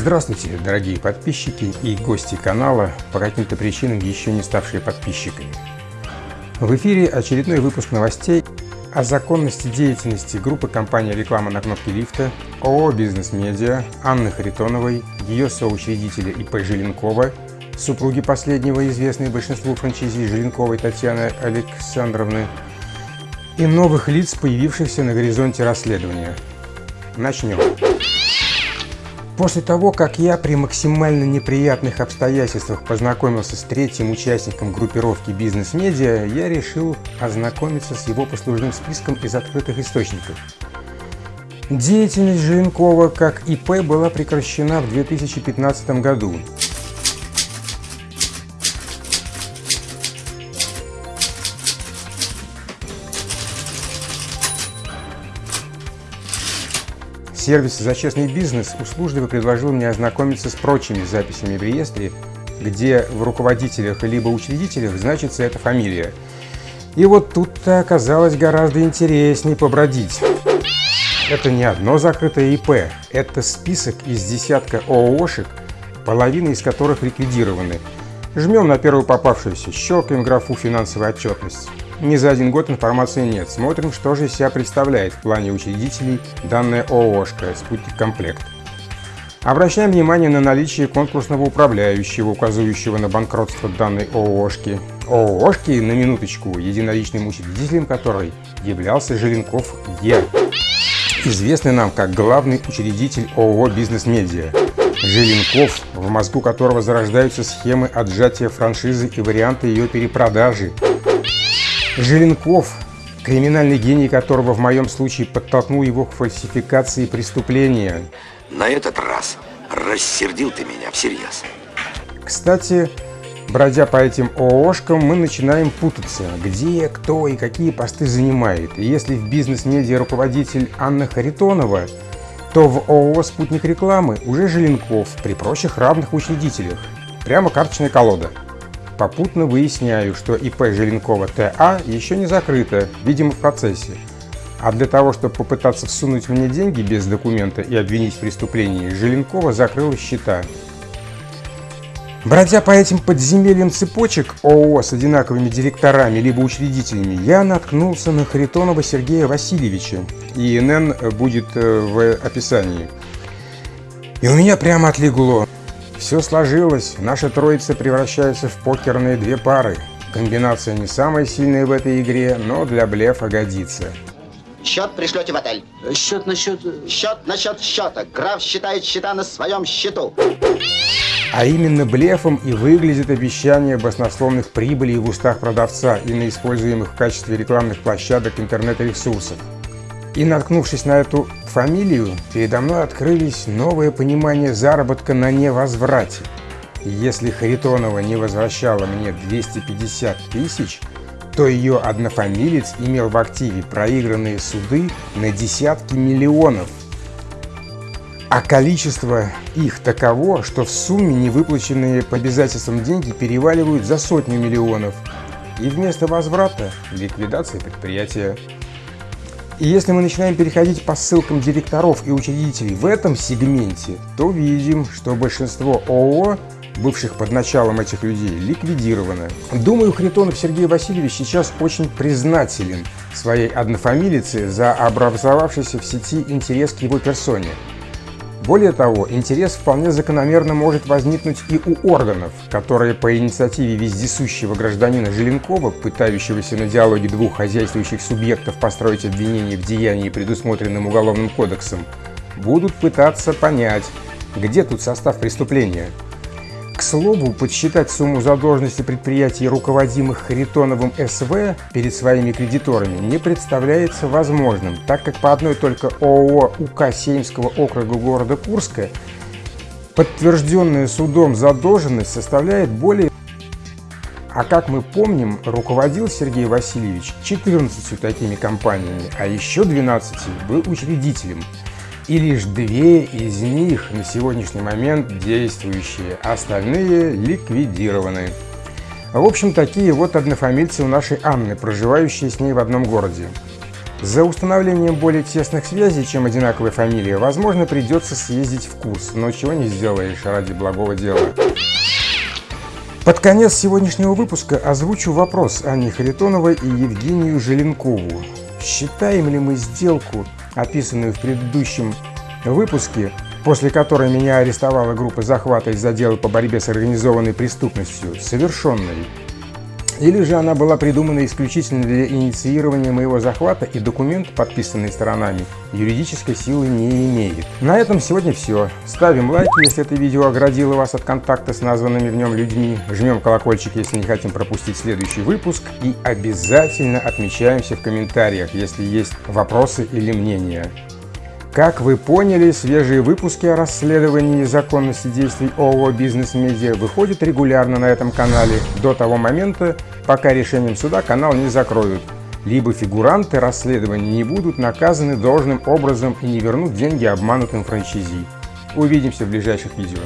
Здравствуйте, дорогие подписчики и гости канала, по каким-то причинам еще не ставшие подписчиками. В эфире очередной выпуск новостей о законности деятельности группы компании «Реклама на кнопке лифта», ООО «Бизнес Медиа», Анны Харитоновой, ее соучредителя ИП Желенкова, супруги последнего, известной большинству франчайзи Желенковой Татьяны Александровны, и новых лиц, появившихся на горизонте расследования. Начнем. После того, как я при максимально неприятных обстоятельствах познакомился с третьим участником группировки «Бизнес-медиа», я решил ознакомиться с его послужным списком из открытых источников. Деятельность Желенкова как ИП была прекращена в 2015 году. Сервис «За честный бизнес» услужливо предложил мне ознакомиться с прочими записями в реестре, где в руководителях либо учредителях значится эта фамилия. И вот тут-то оказалось гораздо интереснее побродить. Это не одно закрытое ИП, это список из десятка ООшек, половина из которых ликвидированы. Жмем на первую попавшуюся, щелкаем графу «Финансовая отчетность». Ни за один год информации нет. Смотрим, что же из себя представляет в плане учредителей данная ООшка «Спутник Комплект». Обращаем внимание на наличие конкурсного управляющего, указывающего на банкротство данной ООшки. ООшки, на минуточку, единоличным учредителем которой являлся Желенков Е. Известный нам как главный учредитель ООО «Бизнес-медиа». Желенков, в мозгу которого зарождаются схемы отжатия франшизы и варианты ее перепродажи – Желенков, криминальный гений которого в моем случае подтолкнул его к фальсификации преступления. На этот раз рассердил ты меня всерьез. Кстати, бродя по этим ООшкам, мы начинаем путаться, где, кто и какие посты занимает. И если в бизнес-медиа руководитель Анна Харитонова, то в ООО «Спутник рекламы» уже Желенков при прочих равных учредителях. Прямо карточная колода. Попутно выясняю, что ИП Желенкова ТА еще не закрыто, видимо в процессе. А для того, чтобы попытаться всунуть мне деньги без документа и обвинить в преступлении, Желенкова закрыла счета. Бродя по этим подземельям цепочек ООО с одинаковыми директорами либо учредителями, я наткнулся на Харитонова Сергея Васильевича. ИНН будет э, в описании. И у меня прямо отлегло. Все сложилось, наша троица превращается в покерные две пары. Комбинация не самая сильная в этой игре, но для блефа годится. Счет пришлете в отель. Счет насчет... Счет насчет счета. Граф считает счета на своем счету. А именно блефом и выглядит обещание баснословных прибылей в устах продавца и на используемых в качестве рекламных площадок интернет-ресурсов. И наткнувшись на эту фамилию, передо мной открылись новые понимания заработка на невозврате. Если Харитонова не возвращала мне 250 тысяч, то ее однофамилец имел в активе проигранные суды на десятки миллионов. А количество их таково, что в сумме невыплаченные по обязательствам деньги переваливают за сотню миллионов. И вместо возврата – ликвидация предприятия. И если мы начинаем переходить по ссылкам директоров и учредителей в этом сегменте, то видим, что большинство ООО, бывших под началом этих людей, ликвидировано. Думаю, Хритонов Сергей Васильевич сейчас очень признателен своей однофамилице за образовавшийся в сети интерес к его персоне. Более того, интерес вполне закономерно может возникнуть и у органов, которые по инициативе вездесущего гражданина Желенкова, пытающегося на диалоге двух хозяйствующих субъектов построить обвинение в деянии, предусмотренным Уголовным кодексом, будут пытаться понять, где тут состав преступления – к слову, подсчитать сумму задолженности предприятий, руководимых Харитоновым СВ перед своими кредиторами, не представляется возможным, так как по одной только ООО УК Сеймского округа города Курска подтвержденная судом задолженность составляет более... А как мы помним, руководил Сергей Васильевич 14 такими компаниями, а еще 12 был учредителем – и лишь две из них на сегодняшний момент действующие, остальные ликвидированы. В общем, такие вот однофамильцы у нашей Анны, проживающие с ней в одном городе. За установлением более тесных связей, чем одинаковая фамилия, возможно, придется съездить в курс, но чего не сделаешь ради благого дела. Под конец сегодняшнего выпуска озвучу вопрос Анне Харитоновой и Евгению Желенкову. Считаем ли мы сделку, описанную в предыдущем выпуске, после которой меня арестовала группа захвата из отдела по борьбе с организованной преступностью, совершенной? Или же она была придумана исключительно для инициирования моего захвата и документ, подписанный сторонами, юридической силы не имеет. На этом сегодня все. Ставим лайки, если это видео оградило вас от контакта с названными в нем людьми. Жмем колокольчик, если не хотим пропустить следующий выпуск. И обязательно отмечаемся в комментариях, если есть вопросы или мнения. Как вы поняли, свежие выпуски о расследовании законности действий ООО «Бизнес Медиа» выходят регулярно на этом канале до того момента, пока решением суда канал не закроют, либо фигуранты расследования не будут наказаны должным образом и не вернут деньги обманутым франчайзи. Увидимся в ближайших видео.